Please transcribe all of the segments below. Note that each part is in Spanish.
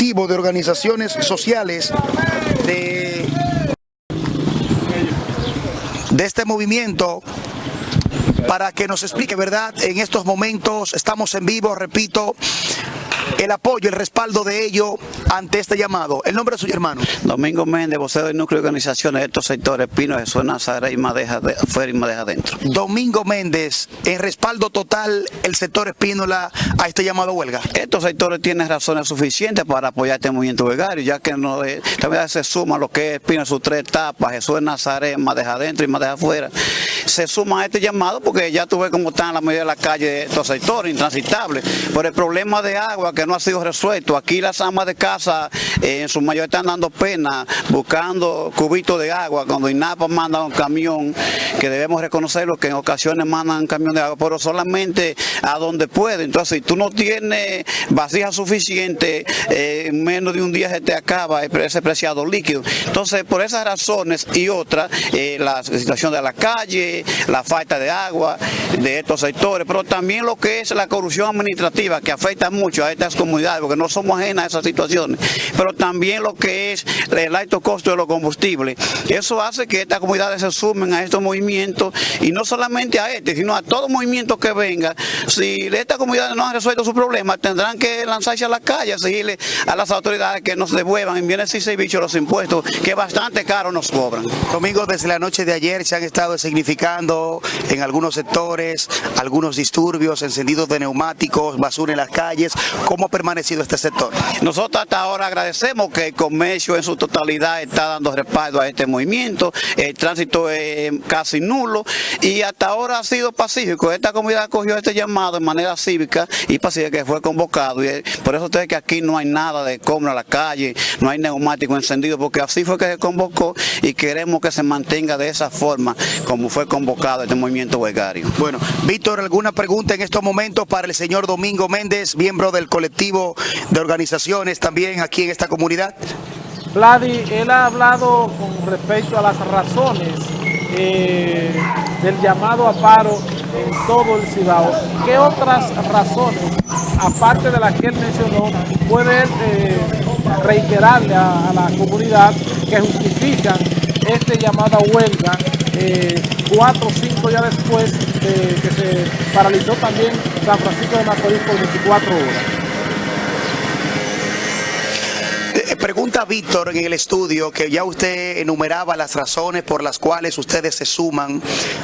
de organizaciones sociales de, de este movimiento para que nos explique, ¿verdad? En estos momentos estamos en vivo, repito, el apoyo, el respaldo de ello ante este llamado. El nombre de su hermano. Domingo Méndez, vocero del núcleo de organizaciones de estos sectores, Pino Jesús Nazaret y Madeja de, afuera y Madeja adentro. Domingo Méndez, en respaldo total el sector Espínola a este llamado a huelga. Estos sectores tienen razones suficientes para apoyar este movimiento huelgario, ya que no, eh, también se suma lo que es Espino, sus tres etapas, Jesús Nazaret, Madeja adentro y Madeja afuera. Se suma a este llamado porque ya tuve cómo están la mayoría de la calle de estos sectores, intransitables, por el problema de agua que no ha sido resuelto. Aquí las amas de casa en su mayoría están dando pena buscando cubitos de agua cuando INAPA manda un camión, que debemos reconocerlo que en ocasiones mandan un camión de agua, pero solamente a donde puede. Entonces, si tú no tienes vasija suficiente, eh, en menos de un día se te acaba ese preciado líquido. Entonces, por esas razones y otras, eh, la situación de la calle, la falta de agua de estos sectores, pero también lo que es la corrupción administrativa que afecta mucho a estas comunidades, porque no somos ajenas a esas situaciones, pero también lo que es el alto costo de los combustibles. Eso hace que estas comunidades se sumen a estos movimientos y no solamente a este, sino a todo movimiento que venga. Si estas comunidades no han resuelto su problema, tendrán que lanzarse a la calle, seguirle a las autoridades que nos devuelvan en bienes y servicios los impuestos que bastante caro nos cobran. Domingo, desde la noche de ayer se han estado significando en algunos sectores algunos disturbios, encendidos de neumáticos, basura en las calles. ¿Cómo ha permanecido este sector? Nosotros hasta ahora agradecemos que el comercio en su totalidad está dando respaldo a este movimiento, el tránsito es casi nulo y hasta ahora ha sido pacífico. Esta comunidad cogió este llamado de manera cívica y pacífica que fue convocado y por eso ustedes que aquí no hay nada de compra a la calle, no hay neumático encendido, porque así fue que se convocó y queremos que se mantenga de esa forma como fue convocado este movimiento huelgario. Bueno, Víctor, ¿alguna pregunta en estos momentos para el señor Domingo Méndez, miembro del colectivo de organizaciones también aquí en esta comunidad? Vladi, él ha hablado con respecto a las razones eh, del llamado a paro en todo el Cibao. ¿Qué otras razones, aparte de las que él mencionó, puede eh, reiterarle a, a, la comunidad que justifican este llamado a huelga eh, cuatro o cinco días después de que se paralizó también San Francisco de Macorís por 24 horas? Pregunta Víctor en el estudio que ya usted enumeraba las razones por las cuales ustedes se suman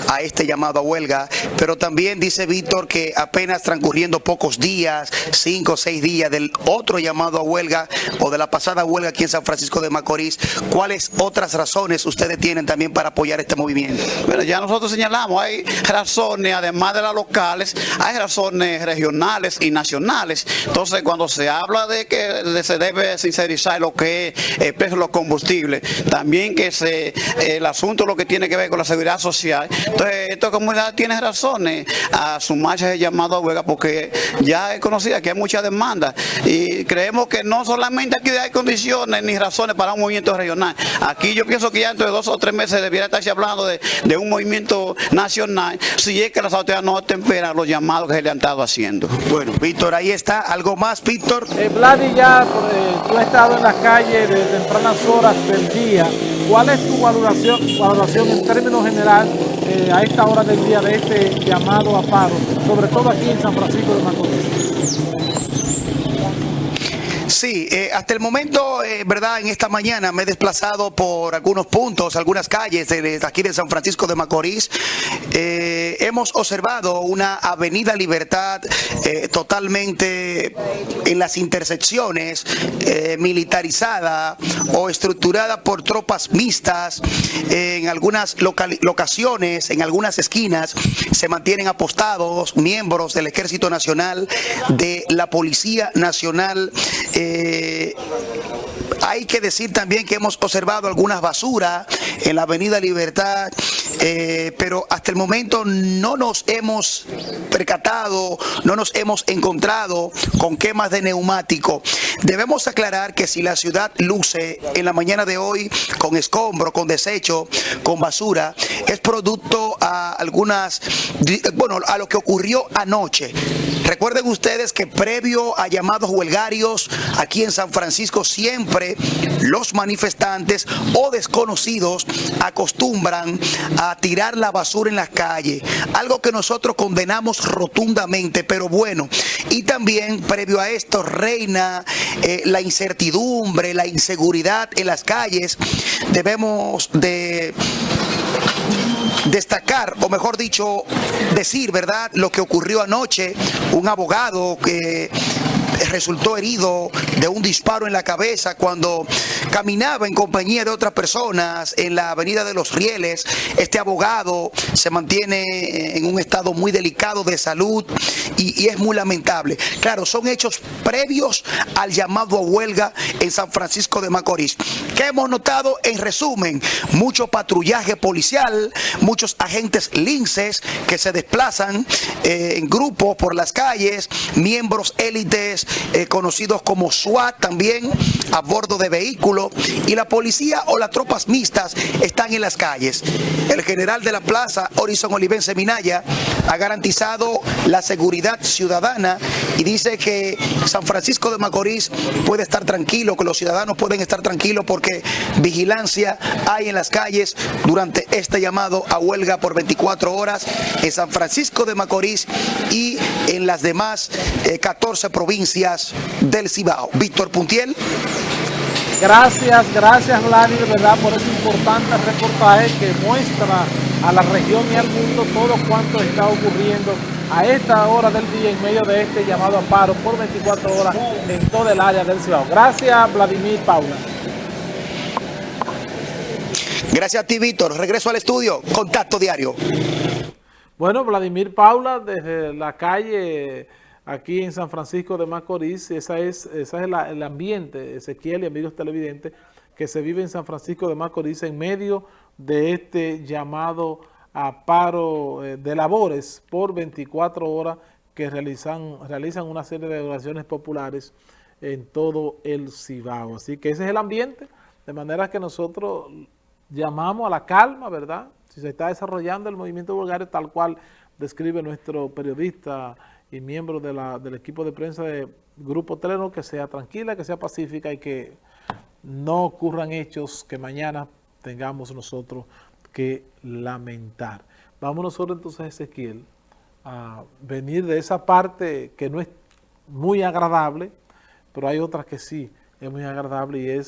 a este llamado a huelga, pero también dice Víctor que apenas transcurriendo pocos días, cinco o seis días del otro llamado a huelga o de la pasada huelga aquí en San Francisco de Macorís, ¿cuáles otras razones ustedes tienen también para apoyar este movimiento? Bueno, ya nosotros señalamos, hay razones, además de las locales, hay razones regionales y nacionales. Entonces, cuando se habla de que se debe sincerizar lo que es el precio de los combustibles, también que se, el asunto lo que tiene que ver con la seguridad social. Entonces, esta comunidad tiene razones a sumarse ese llamado a huelga porque ya es conocida que hay mucha demanda y creemos que no solamente aquí hay condiciones ni razones para un movimiento regional. Aquí yo pienso que ya entre dos o tres meses debiera estarse hablando de, de un movimiento nacional si es que las autoridades no temperan los llamados que se le han estado haciendo. Bueno, Víctor, ahí está. ¿Algo más, Víctor? Eh, Vladi, ya eh, tú has estado en la calle de tempranas horas del día. ¿Cuál es tu valoración, valoración en términos general eh, a esta hora del día de este llamado a paro, sobre todo aquí en San Francisco de Macorís? Sí, eh, hasta el momento, eh, verdad, en esta mañana me he desplazado por algunos puntos, algunas calles de, aquí de San Francisco de Macorís. Hemos observado una avenida Libertad eh, totalmente en las intersecciones, eh, militarizada o estructurada por tropas mixtas. en algunas locaciones, en algunas esquinas, se mantienen apostados miembros del Ejército Nacional, de la Policía Nacional, eh, hay que decir también que hemos observado algunas basuras en la Avenida Libertad, eh, pero hasta el momento no nos hemos percatado, no nos hemos encontrado con quemas de neumático. Debemos aclarar que si la ciudad luce en la mañana de hoy con escombro, con desecho, con basura, es producto a algunas, bueno, a lo que ocurrió anoche. Recuerden ustedes que previo a llamados huelgarios aquí en San Francisco siempre los manifestantes o desconocidos acostumbran a tirar la basura en las calles, algo que nosotros condenamos rotundamente, pero bueno, y también previo a esto reina eh, la incertidumbre, la inseguridad en las calles, debemos de destacar, o mejor dicho, decir, ¿verdad?, lo que ocurrió anoche, un abogado que resultó herido de un disparo en la cabeza cuando caminaba en compañía de otras personas en la avenida de los Rieles. Este abogado se mantiene en un estado muy delicado de salud y, es muy lamentable. Claro, son hechos previos al llamado a huelga en San Francisco de Macorís. ¿Qué hemos notado? En resumen, mucho patrullaje policial, muchos agentes linces que se desplazan eh, en grupos por las calles, miembros élites eh, conocidos como SWAT también a bordo de vehículos y la policía o las tropas mixtas están en las calles. El general de la plaza, Horizon Olivense Minaya, ha garantizado la seguridad ciudadana y dice que San Francisco de Macorís puede estar tranquilo, que los ciudadanos pueden estar tranquilos porque vigilancia hay en las calles durante este llamado a huelga por 24 horas en San Francisco de Macorís y en las demás 14 eh, provincias del Cibao. Víctor Puntiel. Gracias, gracias Vladimir, ¿verdad? Por ese importante reportaje que muestra a la región y al mundo todo cuanto está ocurriendo a esta hora del día en medio de este llamado a paro por 24 horas en toda el área del Cibao. Gracias Vladimir Paula. Gracias a ti Víctor. Regreso al estudio. Contacto diario. Bueno, Vladimir Paula desde la calle aquí en San Francisco de Macorís. Esa es, esa es el ambiente, Ezequiel y amigos televidentes, que se vive en San Francisco de Macorís en medio de este llamado a paro eh, de labores por 24 horas que realizan, realizan una serie de oraciones populares en todo el Cibao. Así que ese es el ambiente, de manera que nosotros llamamos a la calma, ¿verdad? Si se está desarrollando el movimiento bulgario tal cual describe nuestro periodista y miembro de del equipo de prensa de Grupo Teleno, que sea tranquila, que sea pacífica y que no ocurran hechos que mañana tengamos nosotros que lamentar. Vamos nosotros entonces, Ezequiel, a venir de esa parte que no es muy agradable, pero hay otras que sí es muy agradable y es